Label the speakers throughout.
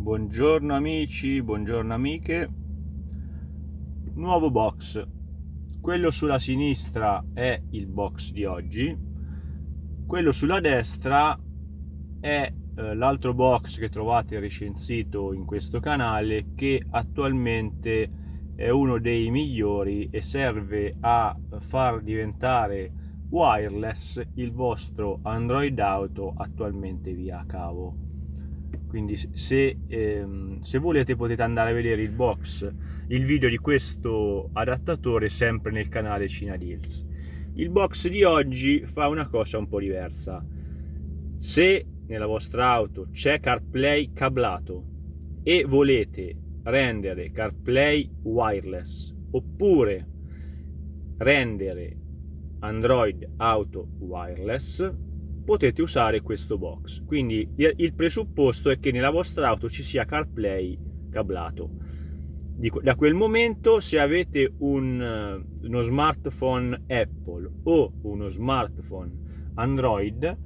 Speaker 1: Buongiorno amici, buongiorno amiche. Nuovo box. Quello sulla sinistra è il box di oggi. Quello sulla destra è eh, l'altro box che trovate recensito in questo canale che attualmente è uno dei migliori e serve a far diventare wireless il vostro Android Auto attualmente via cavo quindi se, ehm, se, volete potete andare a vedere il box il video di questo adattatore sempre nel canale Cina Deals. Il box di oggi fa una cosa un po' diversa. Se nella vostra auto c'è CarPlay cablato e volete rendere CarPlay wireless oppure rendere Android Auto wireless potete usare questo box. Quindi il presupposto è che nella vostra auto ci sia CarPlay cablato. Da quel momento se avete un, eh, uno smartphone Apple o uno smartphone Android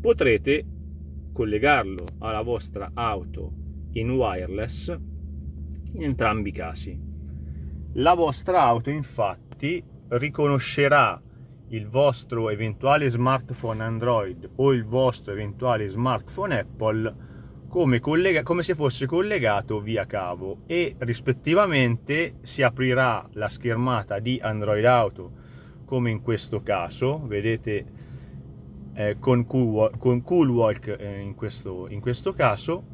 Speaker 1: potrete collegarlo alla vostra auto in wireless in entrambi i casi. La vostra auto infatti riconoscerà il vostro eventuale smartphone Android o il vostro eventuale smartphone Apple come, come, se fosse collegato via cavo e rispettivamente si aprirà la schermata di Android Auto come in questo caso vedete eh, con, cool, con Coolwalk eh, in, questo, in, questo, caso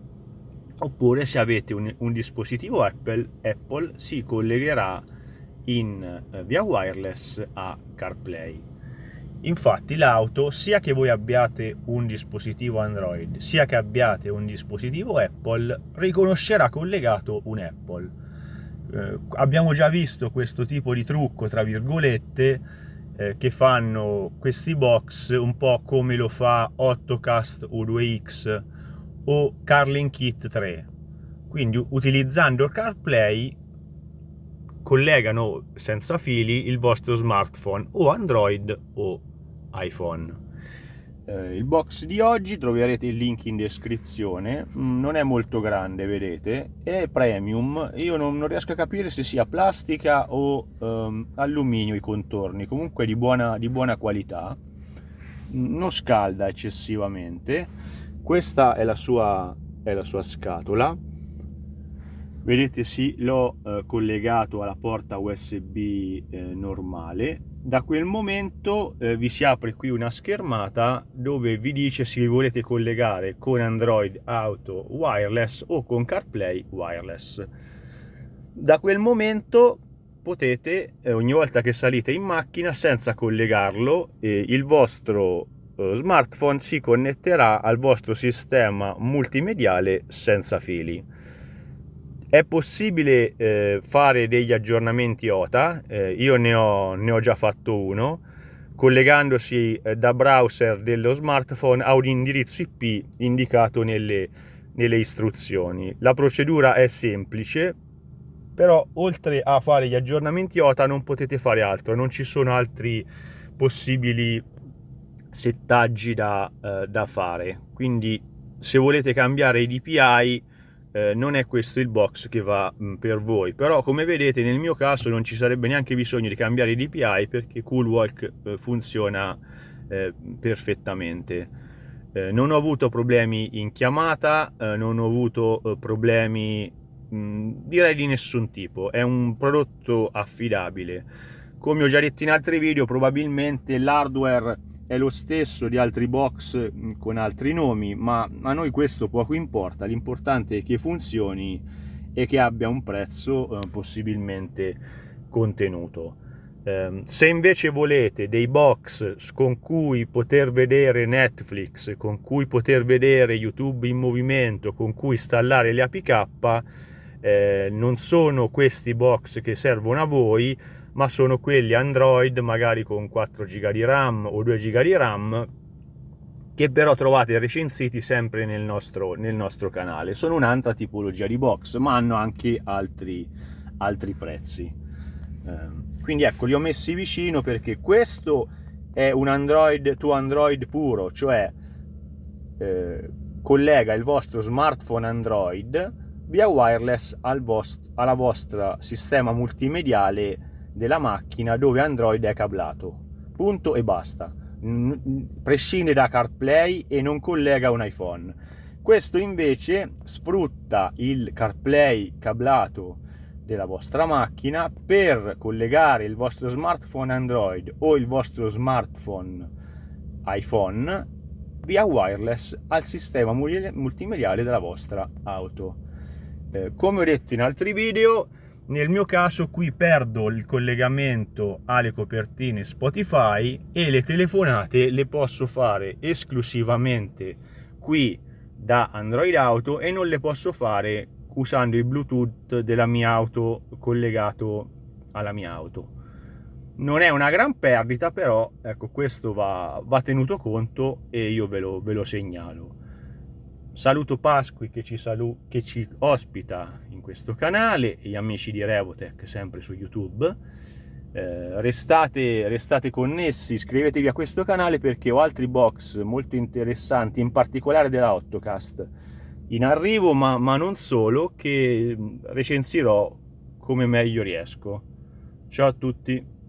Speaker 1: oppure se avete un, un dispositivo Apple, Apple si collegherà in eh, via wireless a CarPlay. Infatti l'auto, sia che voi abbiate un dispositivo Android, sia che abbiate un dispositivo Apple, riconoscerà collegato un Apple. Eh, abbiamo già visto questo tipo di trucco, tra virgolette, eh, che fanno questi box un po' come lo fa Ottocast U2X o Carlin Kit 3. Quindi utilizzando CarPlay collegano senza fili il vostro smartphone o Android o iPhone. Eh, il box di oggi troverete il link in descrizione, mm, non è molto grande vedete, è premium, io non, non riesco a capire se sia plastica o um, alluminio i contorni, comunque di buona, di buona qualità, mm, non scalda eccessivamente, questa è la sua, è la sua scatola, vedete sì l'ho eh, collegato alla porta usb eh, normale. Da quel momento eh, vi si apre qui una schermata dove vi dice se volete collegare con android auto wireless o con carplay wireless. Da quel momento potete eh, ogni volta che salite in macchina senza collegarlo eh, il vostro eh, smartphone si connetterà al vostro sistema multimediale senza fili è possibile eh, fare degli aggiornamenti OTA, eh, io ne ho, ne ho, già fatto uno, collegandosi eh, da browser dello smartphone a un indirizzo IP indicato nelle, nelle istruzioni. La procedura è semplice, però oltre a fare gli aggiornamenti OTA non potete fare altro, non ci sono altri possibili settaggi da, eh, da fare. Quindi se volete cambiare i DPI eh, non è questo il box che va mh, mm, per voi. Però come vedete nel mio caso non ci sarebbe neanche bisogno di cambiare i DPI perché Coolwalk eh, funziona eh, perfettamente. Eh, non ho avuto problemi in chiamata eh, non ho avuto eh, problemi mm, direi di nessun tipo. È un prodotto affidabile. Come ho già detto in altri video probabilmente l'hardware è lo stesso di altri box mm, con altri nomi, ma a noi questo poco importa, l'importante è che funzioni e che abbia un prezzo eh, possibilmente contenuto. Eh, se invece volete dei box con cui poter vedere Netflix, con cui poter vedere YouTube in movimento, con cui installare le APK, eh, non sono questi box che servono a voi, ma sono quelli Android magari con 4 GB di RAM o 2 GB di RAM che però trovate recensiti sempre nel nostro, nel nostro canale. Sono un'altra tipologia di box, ma hanno anche altri, altri prezzi. Eh, quindi ecco, li ho messi vicino perché questo è un Android to Android puro, cioè eh, collega il vostro smartphone Android via wireless al vostro, alla vostra sistema multimediale della macchina dove Android è cablato. Punto e basta. Prescinde da CarPlay e non collega un iPhone. Questo invece sfrutta il CarPlay cablato della vostra macchina per collegare il vostro smartphone Android o il vostro smartphone iPhone via wireless al sistema multimediale della vostra auto. Eh, come ho detto in altri video, nel mio caso qui perdo il collegamento alle copertine Spotify e le telefonate le posso fare esclusivamente qui da Android Auto e non le posso fare usando il Bluetooth della mia auto collegato alla mia auto. Non è una gran perdita, però ecco, questo va, va tenuto conto e io ve lo, ve lo segnalo. Saluto Pasqui che ci, salu che ci ospita in questo canale, gli amici di Revotech sempre su YouTube. Eh, restate, restate, connessi, iscrivetevi a questo canale perché ho altri box molto interessanti, in particolare della Ottocast in arrivo, ma, ma non solo, che recensirò come meglio riesco. Ciao a tutti!